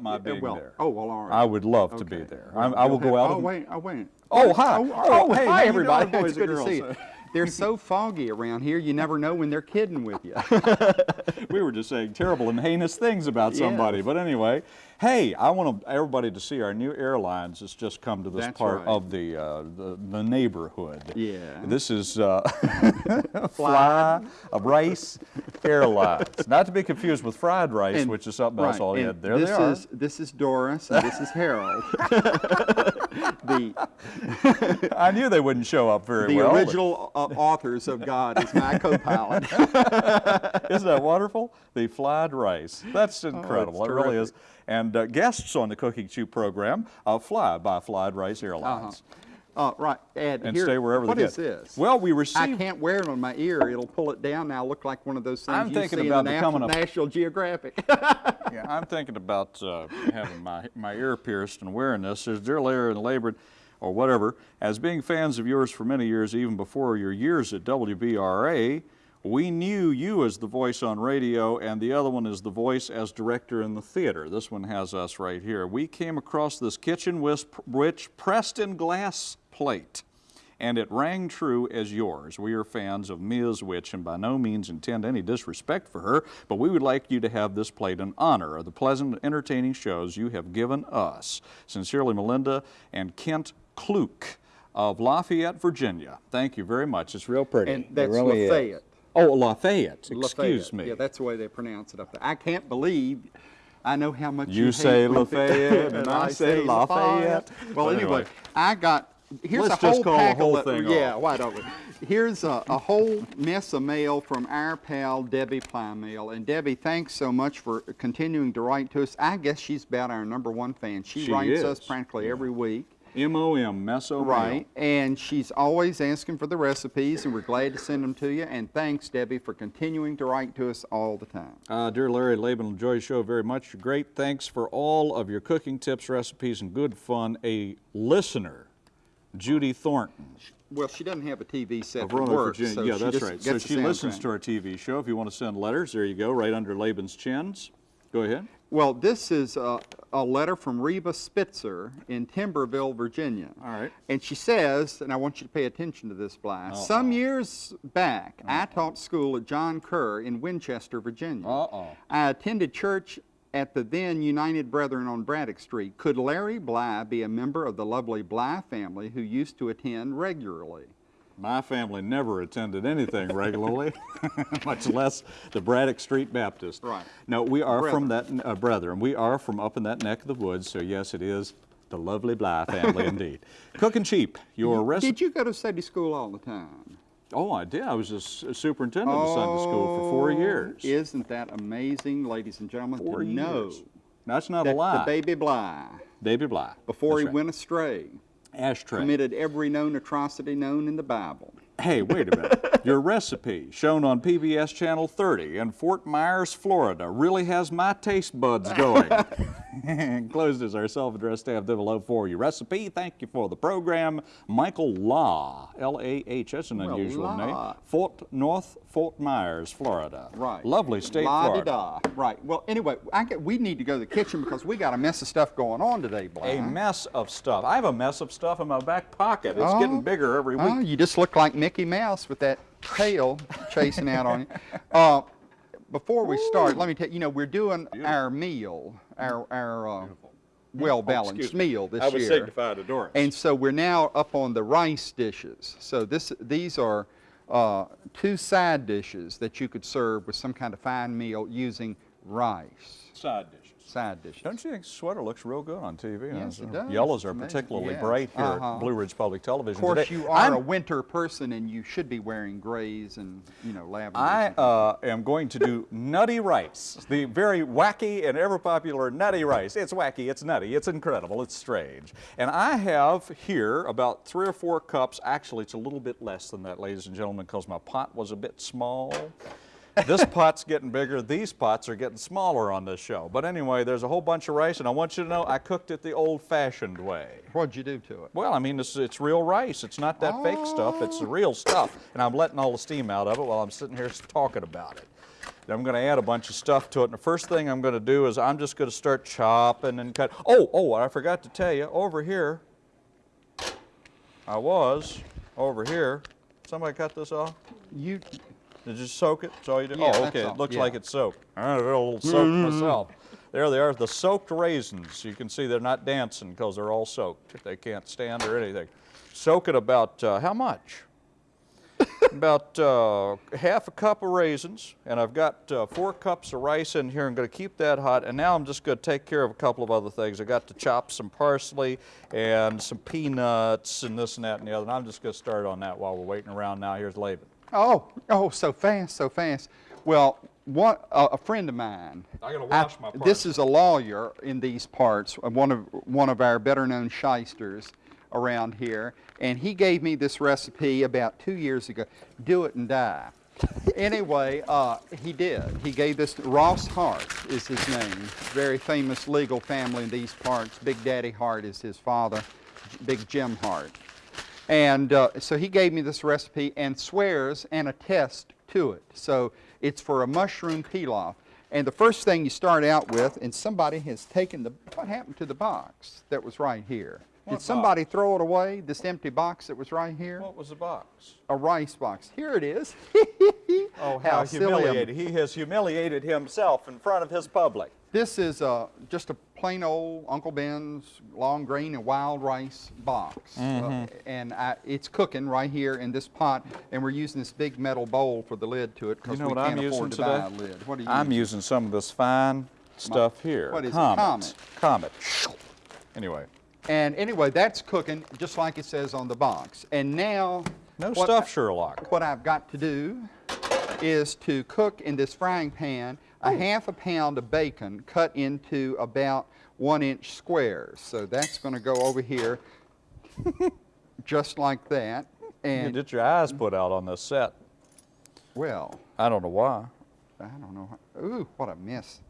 But don't ever kill well, him without my being well, there. Oh, well, all right. I would love to be there. I'm- I will go out oh, oh, wait, oh, wait. Oh, hi. Oh, Oh, hey, hi, everybody. doing, it's good and to see girls? you. They're so foggy around here, you never know when they're kidding with you. we were just saying terrible and heinous things about somebody. Yes. But anyway, hey, I want everybody to see our new airlines that's just come to this That's part right. of the, uh, the the neighborhood. Yeah. This is uh, Fly Rice Airlines, not to be confused with fried rice, And- which is something else right, all and had. There this they are. Is, this is Doris, and this is Harold. the I knew they wouldn't show up very the well. but- original uh, authors of God is my co-pilot. Isn't that wonderful? The fried rice. That's incredible. it really is. And uh, guests on the Cooking Chew program uh, fly by Fried Rice Airlines. Uh, right, Ed. And here, stay wherever What they is get. this? Well, we received. I can't wear it on my ear. It'll pull it down now. Look like one of those things I'm you thinking see about in becoming National, a- National Geographic. Yeah, I'm thinking about uh, having my, my ear pierced and wearing this. Says, Dear Larry and Laban, or whatever, as being fans of yours for many years, even before your years at WBRA, we knew you as the voice on radio and the other one is the voice as director in the theater. This one has us right here. We came across this kitchen wisp, which pressed in glass plate and it rang true as yours. We are fans of Ms. Witch and by no means intend any disrespect for her, but we would like you to have this plate in honor of the pleasant, entertaining shows you have given us. Sincerely, Melinda and Kent Kluke of Lafayette, Virginia. Thank you very much. It's real pretty. and It that's really is. Lafayette. Oh, Lafayette. Excuse Lafayette. me. Yeah, that's the way they pronounce it up there. I can't believe. I know how much You you, say Lafayette, and I say Lafayette. Well, anyway, anyway. I got. Here's Let's a whole just call the pack whole of, thing Yeah, off. why don't we? Here's a, a whole mess of mail from our pal Debbie Plymale, and Debbie, thanks so much for continuing to write to us. I guess she's about our number one fan. She, She writes is. us practically every week. M-O-M, meso Right, and she's always asking for the recipes, and we're glad to send them to you. And thanks, Debbie, for continuing to write to us all the time. Uh, dear Larry Laban, enjoy the show very much. Great thanks for all of your cooking tips, recipes, and good fun. A listener, Judy Thornton Well, she doesn't have a TV set of Roanoke, work, Virginia. so yeah, that's right. So she listens to our TV show. If you want to send letters, there you go, right under Laban's chins. Go ahead. Well, this is a, a letter from Reba Spitzer in Timberville, Virginia. All right. And she says, and I want you to pay attention to this, Bly. Some years back, I taught school at John Kerr in Winchester, Virginia. Uh-oh. I attended church at the then United Brethren on Braddock Street. Could Larry Bly be a member of the lovely Bly family who used to attend regularly? My family never attended anything regularly, much less the Braddock Street Baptist. Right. No, we are from that, uh, brethren, we are from up in that neck of the woods, so yes, it is the lovely Bly family indeed. Cooking cheap, your recipe. Did you go to Sunday school all the time? Oh, I did. I was a superintendent of Sunday school for four years. Isn't that amazing, ladies and gentlemen, Four years. That's not that a lie. the baby Bly, Baby Bly. before That's he right. went astray, Ashtray. committed every known atrocity known in the Bible? Hey, wait a minute. Your recipe, shown on PBS Channel 30 in Fort Myers, Florida, really has my taste buds going. Enclosed is our self-addressed staff envelope for you. Recipe, thank you for the program. Michael Lah, L-A-H, that's an Well, unusual name. Lah. Fort North Fort Myers, Florida. Right. Lovely state, Florida. La-di-da. Right. Well, anyway, I get, we need to go to the kitchen because we got a mess of stuff going on today, Bly. A mess of stuff. I have a mess of stuff in my back pocket. It's Oh. getting bigger every week. Oh, you just look like Mickey Mouse with that tail chasing out on you. Uh, before we start, let me tell you, you know, we're doing our meal, our, our uh, well-balanced Excuse meal this I was year. signified Doris. And so we're now up on the rice dishes. So this, these are uh, two side dishes that you could serve with some kind of fine meal using rice. Side dishes. Side dishes. Don't you think sweater looks real good on TV? Yes, Uh, it does. Yellows are Amazing. particularly Yes. bright here Uh-huh. at Blue Ridge Public Television Of course, today. you are I'm- a winter person, and you should be wearing grays and you know lavender. I uh, am going to do nutty rice, the very wacky and ever popular nutty rice. It's wacky, it's nutty, it's incredible, it's strange. And I have here about three or four cups. Actually, it's a little bit less than that, ladies and gentlemen, because my pot was a bit small. This pot's getting bigger. These pots are getting smaller on this show. But anyway, there's a whole bunch of rice, and I want you to know I cooked it the old-fashioned way. What'd you do to it? Well, I mean, it's, it's real rice. It's not that fake stuff. It's the real stuff. And I'm letting all the steam out of it while I'm sitting here talking about it. I'm going to add a bunch of stuff to it. And the first thing I'm going to do is I'm just going to start chopping and cut. Oh, oh, I forgot to tell you, over here, I was over here. Somebody cut this off? You, Did you soak it? That's all you did? Yeah, oh, okay. It looks yeah. like it's soaked. I did a little soak myself. There they are, the soaked raisins. You can see they're not dancing because they're all soaked. They can't stand or anything. Soak it about uh, how much? about uh, half a cup of raisins, and I've got uh, four cups of rice in here. I'm going to keep that hot, and now I'm just going to take care of a couple of other things. I got to chop some parsley and some peanuts and this and that and the other. And I'm just going to start on that while we're waiting around. Now here's Laban. Oh, oh, so fast, so fast. Well, one, uh, a friend of mine. I gotta wash my This is a lawyer in these parts, uh, one of, one of our better-known shysters around here, and he gave me this recipe about two years ago. Do it and die. anyway, uh, he did. He gave this Ross Hart is his name. Very famous legal family in these parts. Big Daddy Hart is his father. Big Jim Hart. And uh, so he gave me this recipe and swears and attests to it. So it's for a mushroom pilaf. And the first thing you start out with, and somebody has taken the, what happened to the box that was right here? What Did somebody throw it away, this empty box that was right here? What was the box? A rice box. Here it is. Oh, how, me. humiliated. He has humiliated himself in front of his public. This is uh, just a plain old Uncle Ben's long grain and wild rice box. Mm-hmm. Uh, and I, it's cooking right here in this pot, and we're using this big metal bowl for the lid to it You because know we what can't I'm afford using to today? buy a lid. What are you I'm using? using some of this fine stuff here. what is it? Comet. Comet. Anyway, And anyway, that's cooking just like it says on the box. And now, no stuff, I- Sherlock. what I've got to do is to cook in this frying pan a oh. half a pound of bacon cut into about one inch squares. So that's going to go over here just like that. And You get your eyes put out on this set. well, I don't know why. I don't know. Ooh, what a mess.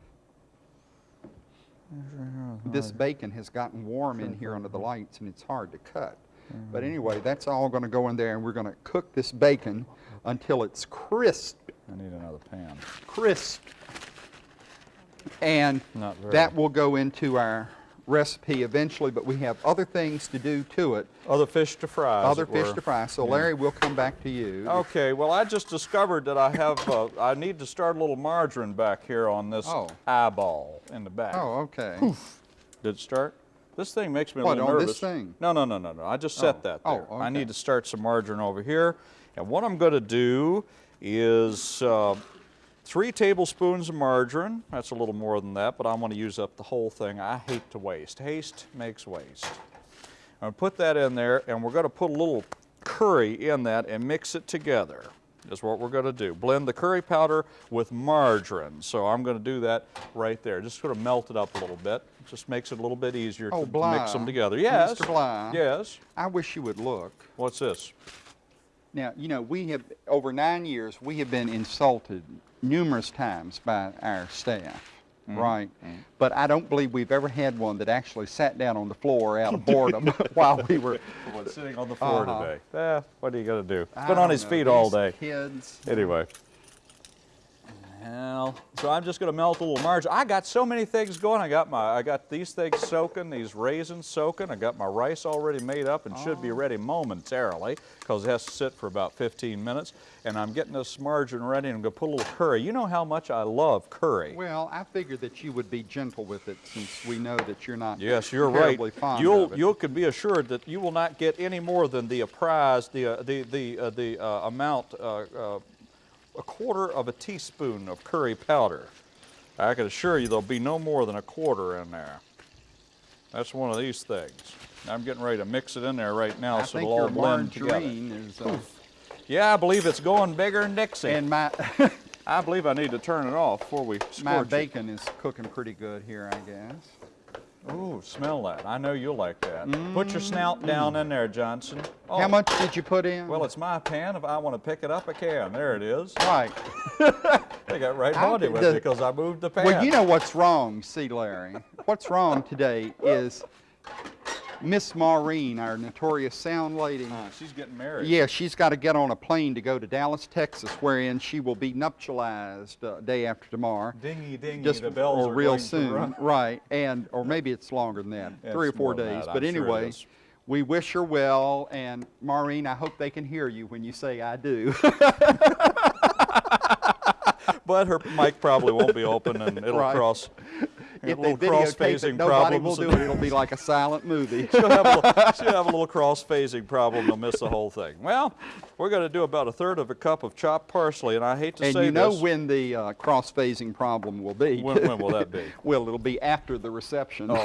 This bacon has gotten warm in here under the lights and it's hard to cut. But anyway, that's all going to go in there and we're going to cook this bacon until it's crisp, I need another pan. crisp. And that will go into our recipe eventually, but we have other things to do to it, Other fish to fry. other fish were. to fry. So Larry, we'll come back to you. Okay, well, I just discovered that I have, uh, I need to start a little margarine back here on this Oh. eyeball in the back. Oh, okay. Did it start? This thing makes me a little nervous. What, on this thing? No, no, no, no, no. I just set Oh. that Oh, there. I need to start some margarine over here. And what I'm going to do is uh, three tablespoons of margarine. That's a little more than that, but I want to use up the whole thing. I hate to waste. Haste makes waste. I'm going to put that in there, and we're going to put a little curry in that and mix it together. Is what we're going to do. Blend the curry powder with margarine. So I'm going to do that right there. Just sort of melt it up a little bit. Just makes it a little bit easier Oh, to, to Bly. mix them together. Yes. Mr. Bly. Yes. I wish you would look. What's this? Now, you know, we have, over nine years, we have been insulted numerous times by our staff, Mm-hmm. right? But I don't believe we've ever had one that actually sat down on the floor out of boredom while we were. Sitting on the floor Uh-huh. today? Eh, what are you going to do? He's I been on his know, feet all day. Kids. Anyway. Well, so I'm just going to melt a little margarine. I got so many things going. I got my, I got these things soaking, these raisins soaking. I got my rice already made up and should be Oh. ready momentarily because it has to sit for about 15 minutes. And I'm getting this margarine ready and I'm going to put a little curry. You know how much I love curry. Well, I figured that you would be gentle with it since we know that you're not Yes, you're right. You'll you can be assured that you will not get any more than the apprised the uh, the the uh, the uh, amount uh, uh, a quarter of a teaspoon of curry powder. I can assure you there'll be no more than a quarter in there. That's one of these things. I'm getting ready to mix it in there right now I so it'll all blend together. is. Uh, Yeah, I believe it's going bigger than Dixie. and my I believe I need to turn it off before we my scorch it. bacon is cooking pretty good here, I guess. Ooh, smell that. I know you'll like that. Put your snout mm. down in there, Johnson. Oh, How much did you put in? Well, it's my pan. If I want to pick it up, I can. There it is. right. They got right How handy did with the- it because I moved the pan. Well, you know what's wrong, see, Larry. What's wrong today is Miss Maureen, our notorious sound lady. Uh, she's getting married. Yeah, she's got to get on a plane to go to Dallas, Texas, wherein she will be nuptialized uh, day after tomorrow. Dingy, dingy, Just the bells or are real soon, right? And or maybe it's longer than that, three or four days. but sure anyway, is. we wish her well. And Maureen, I hope they can hear you when you say I do. But her mic probably won't be open and it'll Right. cross. If little they videotape it, cross-phasing nobody will do it. It'll be like a silent movie. she'll, have a little, she'll have a little cross-phasing problem. They'll miss the whole thing. Well, we're going to do about a third of a cup of chopped parsley, and I hate to and say you know this. when the uh, cross-phasing problem will be. When- when will that be? well, it'll be after the reception.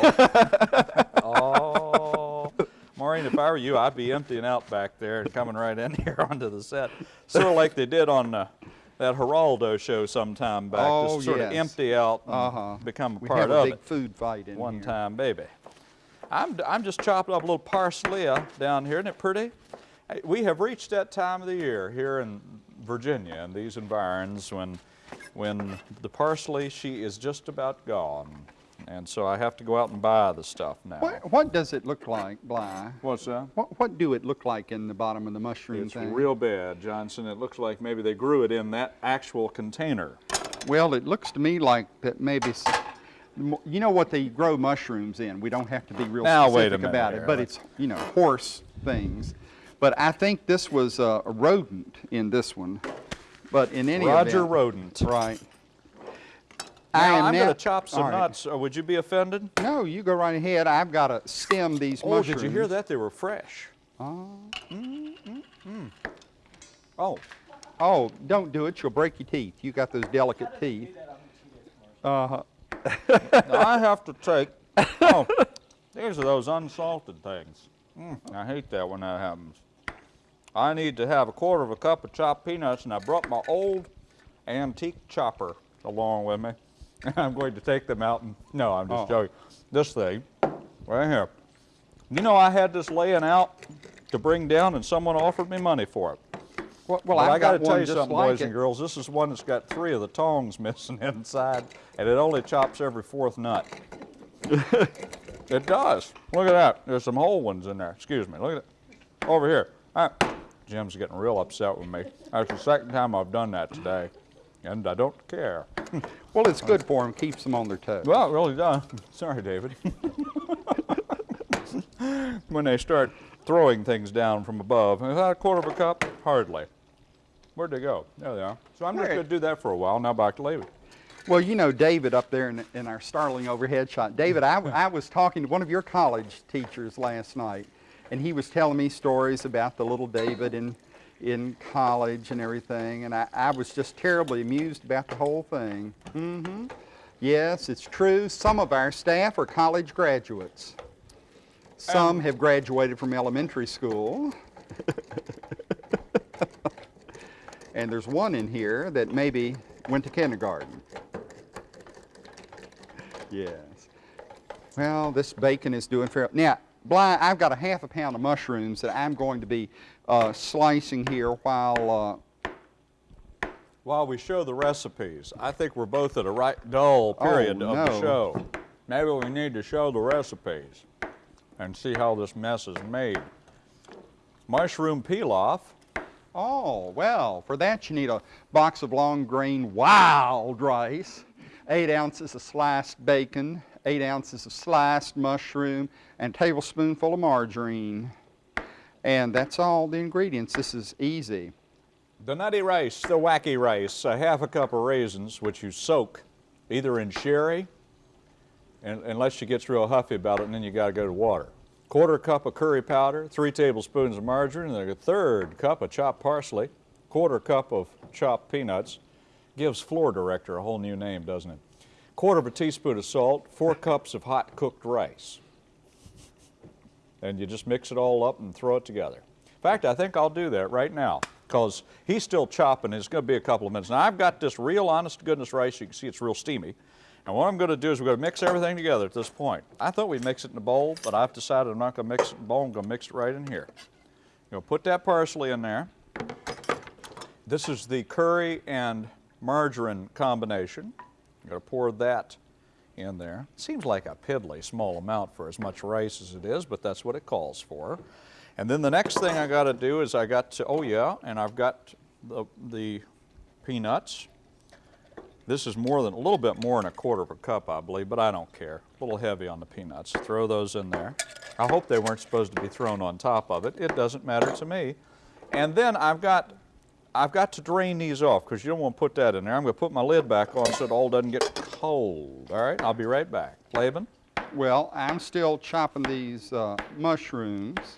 Oh, Maureen, if I were you, I'd be emptying out back there and coming right in here onto the set, sort of like they did on uh, that Geraldo show sometime back. Oh, just sort of empty out and Uh-huh. become a we part have a of big it. food fight in One here. time, baby. I'm, I'm just chopping up a little parsley uh, down here. Isn't it pretty? We have reached that time of the year here in Virginia in these environs when, when the parsley, she is just about gone. And so I have to go out and buy the stuff now. What, what does it look like, Bly? What's that? What, what do it look like in the bottom of the mushroom It's thing? real bad, Johnson. It looks like maybe they grew it in that actual container. Well, it looks to me like that maybe, you know what they grow mushrooms in. We don't have to be real Now, specific about here. it, but it's, you know, horse things. But I think this was a rodent in this one. But in any Roger event, Rodent. Right. Now, I'm now- going to chop some all right. nuts. Uh, would you be offended? No, you go right ahead. I've got to stem these Oh, mushrooms. did you hear that? They were fresh. Oh. Oh, Oh, don't do it. You'll break your teeth. You got those delicate teeth. Uh-huh. now I have to take. Oh, these are those unsalted things. Mm, I hate that when that happens. I need to have a quarter of a cup of chopped peanuts, and I brought my old antique chopper along with me. I'm going to take them out and. No, I'm just Oh. joking. This thing, right here. You know, I had this laying out to bring down, and someone offered me money for it. Well, well I've I got to tell you something, like boys and girls. This is one that's got three of the tongs missing inside, and it only chops every fourth nut. it does. Look at that. There's some whole ones in there. Excuse me. Look at it. Over here. All right. Jim's getting real upset with me. That's the second time I've done that today, and I don't care. Well, it's good for them. Keeps them on their toes. Well, it really does. Sorry, David. when they start throwing things down from above, is that a quarter of a cup? Hardly. Where'd they go? There they are. So I'm just going to do that for a while. Now back to David. Well, you know David up there in, in our Starling overhead shot. David, I, I was talking to one of your college teachers last night, and he was telling me stories about the little David in, in college and everything, and I, I was just terribly amused about the whole thing. Mm-hmm. Yes, it's true. Some of our staff are college graduates. Some have graduated from elementary school. and there's one in here that maybe went to kindergarten. Yes. Well, this bacon is doing fair. Now, Bly, I've got a half a pound of mushrooms that I'm going to be uh, slicing here while. Uh, While we show the recipes, I think we're both at a right dull period Oh, of the show. Maybe we need to show the recipes and see how this mess is made. Mushroom pilaf. oh, well, for that you need a box of long grain wild rice, eight ounces of sliced bacon, eight ounces of sliced mushroom, and a tablespoonful of margarine. And that's all the ingredients. This is easy. The nutty rice, the wacky rice, a half a cup of raisins, which you soak either in sherry, and, unless she gets real huffy about it, and then you got to go to water. Quarter cup of curry powder, three tablespoons of margarine, and a third cup of chopped parsley, quarter cup of chopped peanuts. Gives floor director a whole new name, doesn't it? Quarter of a teaspoon of salt, four cups of hot cooked rice. And you just mix it all up and throw it together. In fact, I think I'll do that right now because he's still chopping. It's going to be a couple of minutes. Now, I've got this real honest to goodness rice. You can see it's real steamy. And what I'm going to do is we're going to mix everything together at this point. I thought we'd mix it in a bowl, but I've decided I'm not going to mix it in a bowl. I'm going to mix it right in here. I'm going to put that parsley in there. This is the curry and margarine combination. I'm going to pour that in there. Seems like a piddly small amount for as much rice as it is, but that's what it calls for. And then the next thing I got to do is I got to, oh yeah, and I've got the, the peanuts. This is more than, a little bit more than a quarter of a cup, I believe, but I don't care. A little heavy on the peanuts. Throw those in there. I hope they weren't supposed to be thrown on top of it. It doesn't matter to me. And then I've got, I've got to drain these off because you don't want to put that in there. I'm going to put my lid back on so it all doesn't get cold. All right, I'll be right back. Laban? Well, I'm still chopping these uh, mushrooms.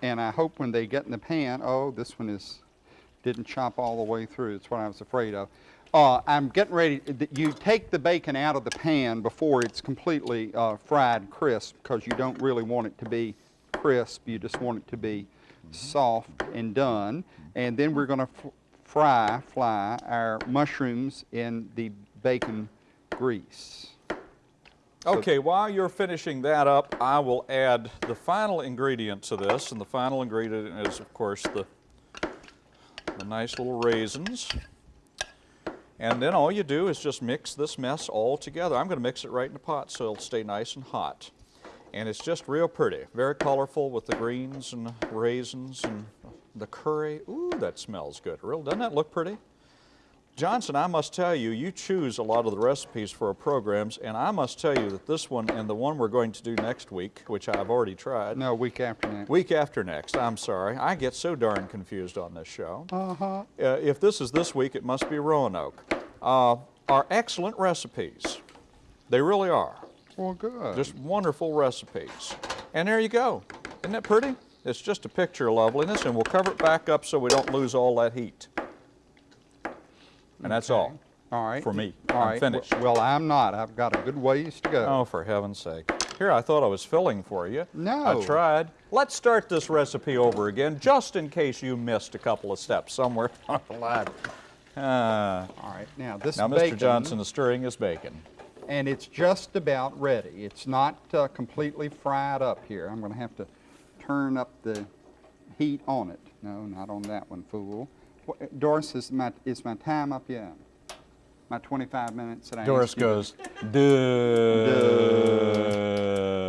And I hope when they get in the pan, oh, this one is, didn't chop all the way through. That's what I was afraid of. Uh, I'm getting ready, you take the bacon out of the pan before it's completely uh, fried crisp because you don't really want it to be crisp. You just want it to be soft and done. And then we're going to fry, fly our mushrooms in the bacon grease. Okay, while you're finishing that up, I will add the final ingredient to this, and the final ingredient is, of course, the, the nice little raisins. And then all you do is just mix this mess all together. I'm going to mix it right in the pot so it'll stay nice and hot. And it's just real pretty, very colorful with the greens and raisins and the curry. Ooh, that smells good. Real, doesn't that look pretty? Johnson, I must tell you, you choose a lot of the recipes for our programs, and I must tell you that this one and the one we're going to do next week, which I've already tried, No, week after next. week after next, I'm sorry, I get so darn confused on this show. Uh-huh. Uh, if this is this week, it must be Roanoke. Uh, are excellent recipes. They really are. Well, good. Just wonderful recipes. And there you go. Isn't that pretty? It's just a picture of loveliness, and we'll cover it back up so we don't lose all that heat. And that's all. All right. For me. All I'm right. finished. Well, I'm not. I've got a good ways to go. Oh, for heaven's sake. Here, I thought I was filling for you. No. I tried. Let's start this recipe over again, just in case you missed a couple of steps somewhere on the line. Uh, All right. Now, this now, bacon, Mr. Johnson is stirring his bacon. And it's just about ready. It's not uh, completely fried up here. I'm going to have to turn up the heat on it. No, not on that one, fool. Doris, is my, is my time up yet? My 25 minutes that I Doris asked you to- goes,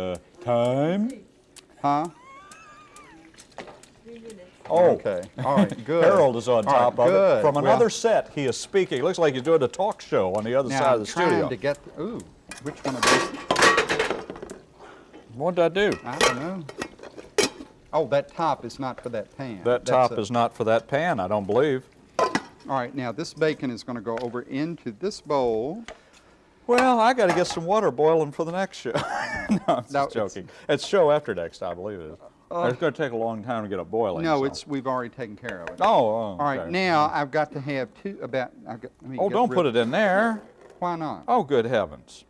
duh, time? Huh? Oh, Okay. All right, good. Harold is on All right, top of it. From Well, another set, he is speaking. It looks like he's doing a talk show on the other side I'm of the trying studio. to get, ooh, which one of these? What did I do? I don't know. Oh, that top is not for that pan. That That's top a- is not for that pan, I don't believe. All right, now this bacon is going to go over into this bowl. Well, I got to get some water boiling for the next show. no, I'm just No, it's- joking. It's show after next, I believe it is. It's going to take a long time to get it boiling. No, so- it's we've already taken care of it. Oh, oh All right, okay. now I've got to have two about. I've got, let me Oh, don't put it in there. Why not? Oh, good heavens.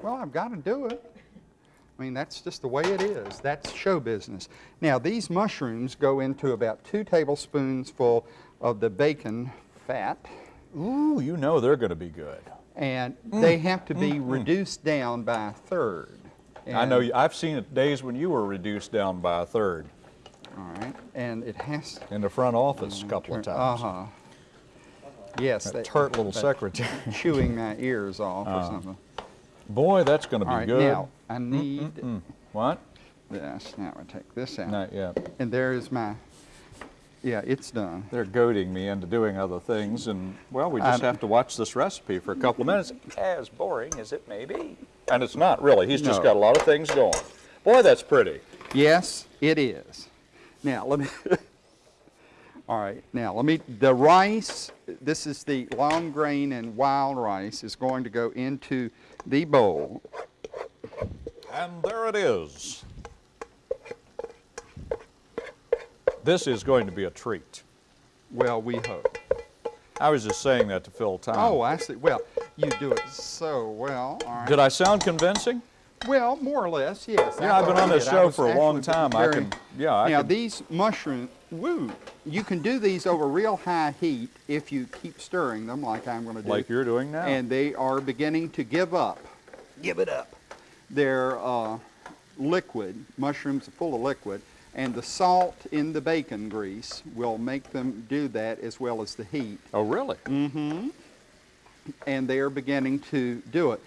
Well, I've got to do it. I mean, that's just the way it is. That's show business. Now, these mushrooms go into about two tablespoons full of the bacon fat, Ooh, you know they're going to be good. and Mm, they have to be reduced down by a third. I know. You, I've seen it days when you were reduced down by a third All right, and it has. in the front office a couple of times. Uh-huh. Yes, That that tart little that secretary. chewing my ears off Uh, or something. Boy, that's going to be All right, good. now I need What? this. Now I take this out, Not yet. and there is my. Yeah, it's done. They're goading me into doing other things, and well, we just Um, have to watch this recipe for a couple of minutes. As boring as it may be. And it's not really. He's just got a lot of things going. Boy, that's pretty. Yes, it is. Now let me. All right, now let me. The rice. This is the long grain and wild rice is going to go into the bowl. And there it is. This is going to be a treat. Well, we hope. I was just saying that to fill time. Oh, I see. Well, you do it so well. All right. Did I sound convincing? Well, more or less, yes. Yeah, I've been on this show for a long actually time. I can, yeah, I now can. these mushrooms, woo, you can do these over real high heat if you keep stirring them, like I'm going to do. Like you're doing now. And they are beginning to give up. Give it up. They're uh, liquid. Mushrooms are full of liquid, and the salt in the bacon grease will make them do that as well as the heat. oh, really? Mm. Hmm. And they are beginning to do it.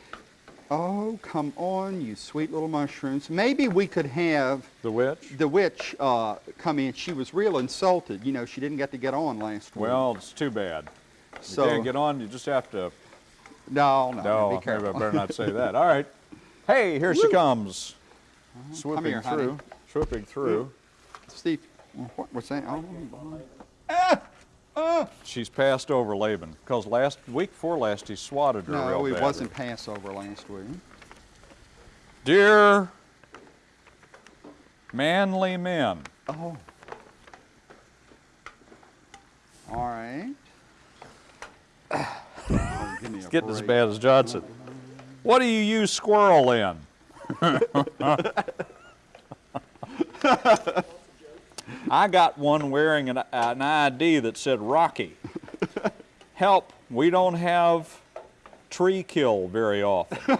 Oh, come on, you sweet little mushrooms. Maybe we could have The witch? the witch uh, come in. She was real insulted. You know, she didn't get to get on last week. Well, it's too bad. you can't get on, you just have to, no, no, no, be careful. I better not say that. All right. Hey, here she comes. Swooping here, honey. through, swooping through. Steve, what, what's that? Oh, She's passed over Laban, because last, week before last, he swatted her real no, it wasn't Passover last week. Dear manly men, Oh. All right. Oh, give me a getting as bad as Johnson. What do you use squirrel in? I got one wearing an, an ID that said Rocky. Help, we don't have tree kill very often.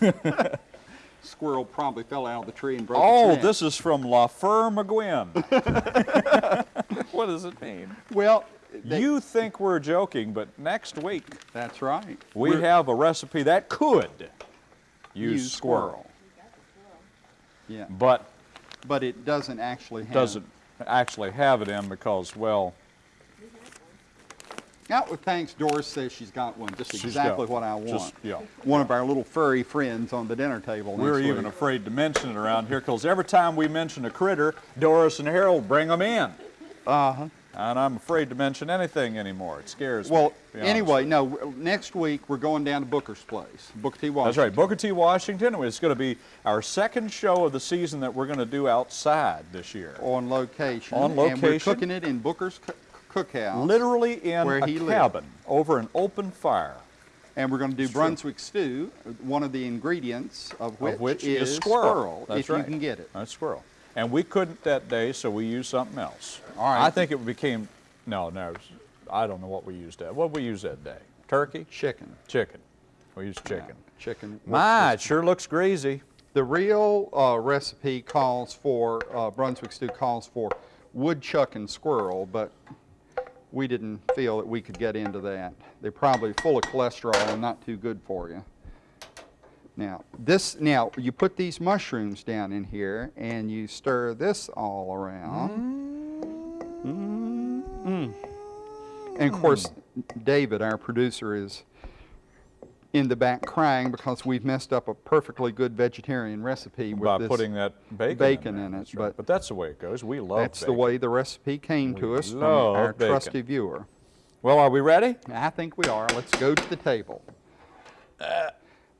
Squirrel probably fell out of the tree and broke Oh, this is from La Fur McGuinn. what does it mean? Well, they- You think we're joking, but next week that's right. we We're- have a recipe that could use, use squirrel, Yeah, but but it doesn't actually have. doesn't actually have it in because, well, Now, well, thanks. Doris says she's got one. Just She's exactly what I want. just, yeah. One of our little furry friends on the dinner table. we're even week. afraid to mention it around here because every time we mention a critter, Doris and Harold bring them in. Uh-huh. And I'm afraid to mention anything anymore. It scares Well, me. Well, anyway, no. Next week we're going down to Booker's place, Booker T. Washington. That's right, Booker T. Washington. It's going to be our second show of the season that we're going to do outside this year. On location. On location. And we're cooking it in Booker's coo- Cookhouse. Literally in Where a he lived. cabin over an open fire, And we're going to do It's true. Brunswick stew, one of the ingredients of which, of which is, is squirrel. That's if right. you can get it. That's squirrel. And we couldn't that day, so we used something else. All right. I think it became, no, no, I don't know what we used that. What did we use that day? Turkey? Chicken. Chicken. We used chicken. Chicken. My, it sure looks greasy. The real uh, recipe calls for, uh, Brunswick stew calls for woodchuck and squirrel, but we didn't feel that we could get into that. They're probably full of cholesterol and not too good for you. Now, this, now, you put these mushrooms down in here and you stir this all around. Mm. And of course, David, our producer, is in the back crying because we've messed up a perfectly good vegetarian recipe with By this. putting that bacon, bacon there. in it, right. but- but that's the way it goes. We love That's the way the recipe came to us from our bacon. trusty viewer. Well, are we ready? I think we are. Let's go to the table.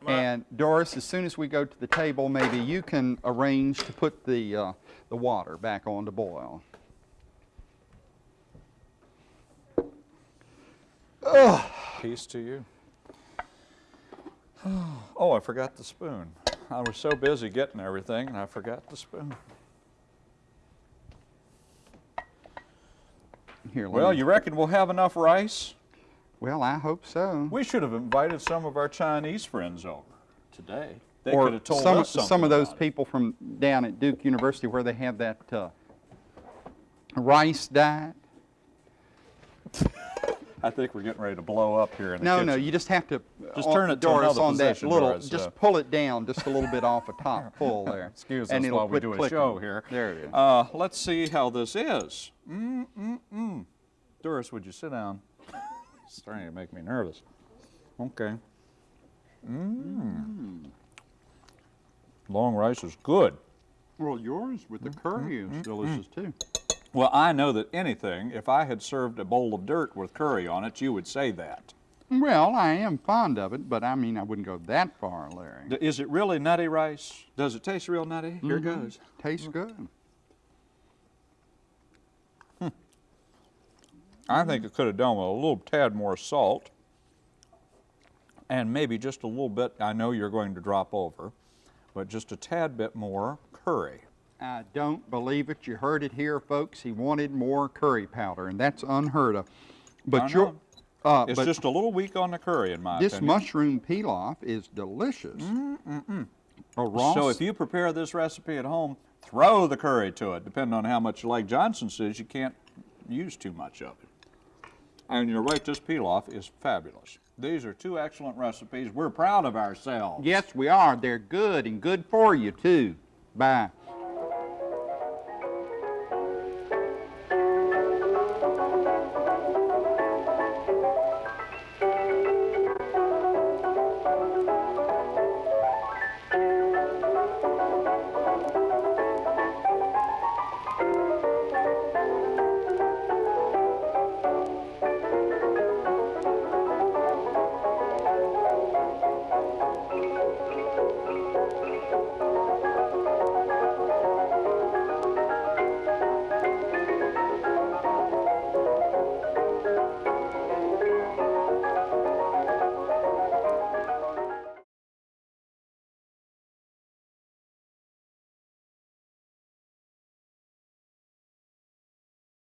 And Doris, as soon as we go to the table, maybe you can arrange to put the, uh, the water back on to boil. Peace to you. Oh, I forgot the spoon. I was so busy getting everything, and I forgot the spoon. Here, Well, me- you reckon we'll have enough rice? Well, I hope so. We should have invited some of our Chinese friends over today. They or could have told some, us something some of those about it. people from down at Duke University where they have that uh, rice diet. I think we're getting ready to blow up here in the No, kitchen. no, you just have to Just on- turn it to Doris another on that little. Doris, just uh, pull it down just a little bit off a top pull there. Excuse and us while we do a show here. There it is. Uh, let's see how this is. Mm, mm, mm. Doris, would you sit down? It's starting to make me nervous. Okay. Mmm. Long rice is good. well, yours with the curry mm-hmm. is mm-hmm. delicious too. Well, I know that anything, if I had served a bowl of dirt with curry on it, you would say that. Well, I am fond of it, but I mean, I wouldn't go that far, Larry. Is it really nutty rice? Does it taste real nutty? Mm-hmm. Here it Mhm. goes. Tastes good. I think it could have done with a little tad more salt and maybe just a little bit, I know you're going to drop over, but just a tad bit more curry. I don't believe it. You heard it here, folks. He wanted more curry powder, and that's unheard of. But I your, know. uh, It's but just a little weak on the curry, in my this opinion. mushroom pilaf is delicious. A raw So if you prepare this recipe at home, throw the curry to it, depending on how much you like. Johnson says you can't use too much of it. And right, this pilaf is fabulous. These are two excellent recipes. We're proud of ourselves. Yes, we are. They're good and good for you too. Bye.